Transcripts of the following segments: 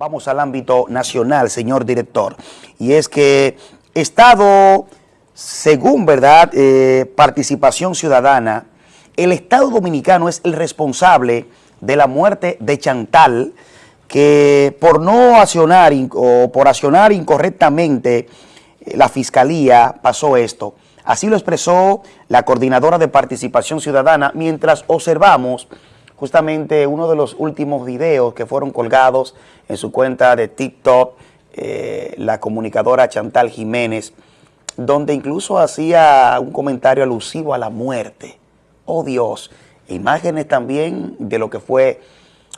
Vamos al ámbito nacional, señor director. Y es que Estado, según verdad, eh, participación ciudadana, el Estado Dominicano es el responsable de la muerte de Chantal, que por no accionar o por accionar incorrectamente eh, la Fiscalía pasó esto. Así lo expresó la coordinadora de participación ciudadana mientras observamos justamente uno de los últimos videos que fueron colgados en su cuenta de TikTok, eh, la comunicadora Chantal Jiménez, donde incluso hacía un comentario alusivo a la muerte. Oh Dios, imágenes también de lo que fue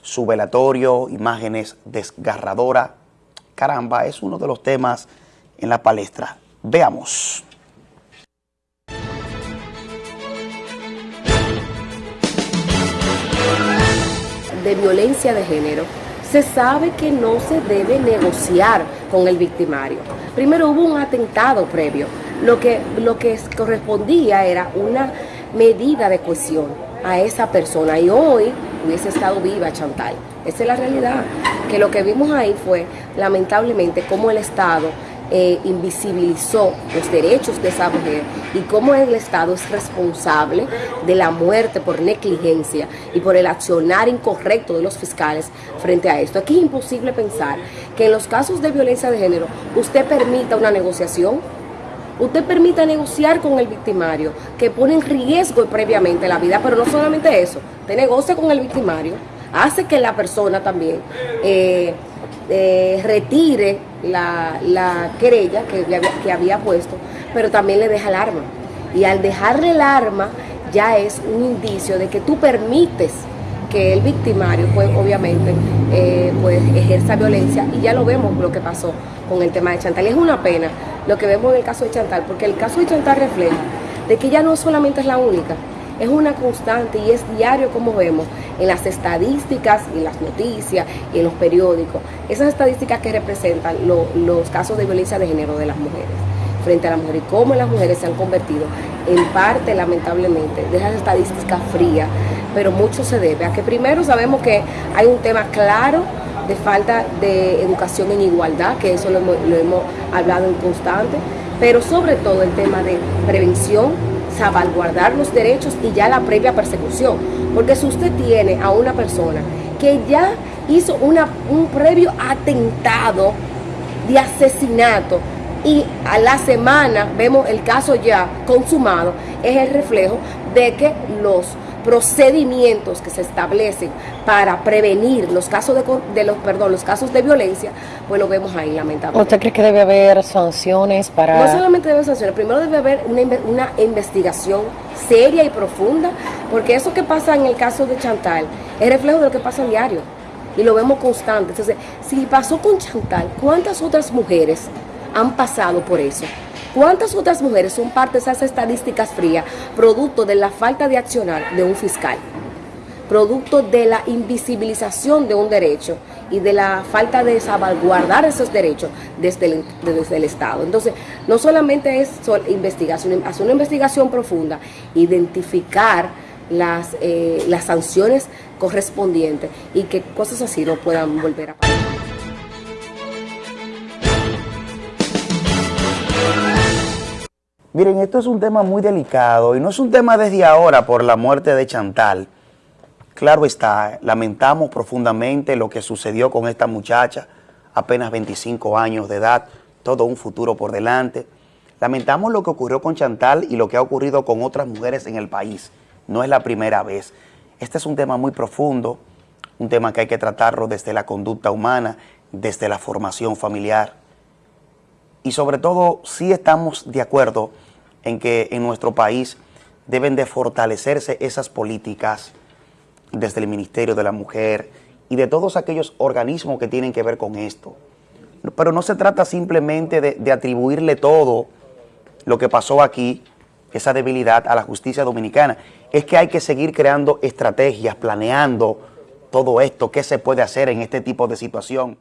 su velatorio, imágenes desgarradoras. Caramba, es uno de los temas en la palestra. Veamos. De violencia de género, se sabe que no se debe negociar con el victimario. Primero hubo un atentado previo, lo que, lo que correspondía era una medida de cohesión a esa persona y hoy hubiese estado viva Chantal. Esa es la realidad, que lo que vimos ahí fue lamentablemente cómo el Estado eh, invisibilizó los derechos de esa mujer y cómo el Estado es responsable de la muerte por negligencia y por el accionar incorrecto de los fiscales frente a esto. Aquí es imposible pensar que en los casos de violencia de género usted permita una negociación usted permita negociar con el victimario, que pone en riesgo previamente la vida, pero no solamente eso, usted negocia con el victimario, hace que la persona también eh, eh, retire la, querella que, que había puesto, pero también le deja el arma. Y al dejarle el arma ya es un indicio de que tú permites que el victimario, pues obviamente, eh, pues ejerza violencia y ya lo vemos lo que pasó con el tema de Chantal. es una pena lo que vemos en el caso de Chantal, porque el caso de Chantal refleja de que ya no solamente es la única, es una constante y es diario como vemos en las estadísticas y las noticias y en los periódicos, esas estadísticas que representan los casos de violencia de género de las mujeres frente a la mujer y cómo las mujeres se han convertido en parte lamentablemente de esas estadísticas frías, pero mucho se debe a que primero sabemos que hay un tema claro de falta de educación en igualdad, que eso lo hemos hablado en constante, pero sobre todo el tema de prevención, salvaguardar los derechos y ya la previa persecución. Porque si usted tiene a una persona que ya hizo una, un previo atentado de asesinato y a la semana vemos el caso ya consumado, es el reflejo de que los procedimientos que se establecen para prevenir los casos de, los perdón los casos de violencia pues lo vemos ahí lamentablemente. ¿Usted cree que debe haber sanciones para no solamente debe haber sanciones primero debe haber una, una investigación seria y profunda porque eso que pasa en el caso de Chantal es reflejo de lo que pasa a diario y lo vemos constante. Entonces si pasó con Chantal ¿cuántas otras mujeres han pasado por eso ¿Cuántas otras mujeres son parte de esas estadísticas frías, producto de la falta de accionar de un fiscal? producto de la invisibilización de un derecho y de la falta de salvaguardar esos derechos desde el, Estado. Entonces, no solamente es investigación, hacer una investigación profunda, identificar las, eh, las sanciones correspondientes y que cosas así no puedan volver a pasar. Miren, esto es un tema muy delicado y no es un tema desde ahora por la muerte de Chantal. Claro está, lamentamos profundamente lo que sucedió con esta muchacha, apenas 25 años de edad, todo un futuro por delante. Lamentamos lo que ocurrió con Chantal y lo que ha ocurrido con otras mujeres en el país. No es la primera vez. Este es un tema muy profundo, un tema que hay que tratarlo desde la conducta humana, desde la formación familiar. Y sobre todo, sí estamos de acuerdo en que en nuestro país deben de fortalecerse esas políticas desde el Ministerio de la Mujer y de todos aquellos organismos que tienen que ver con esto. Pero no se trata simplemente de, de atribuirle todo lo que pasó aquí, esa debilidad a la justicia dominicana. Es que hay que seguir creando estrategias, planeando todo esto, qué se puede hacer en este tipo de situación.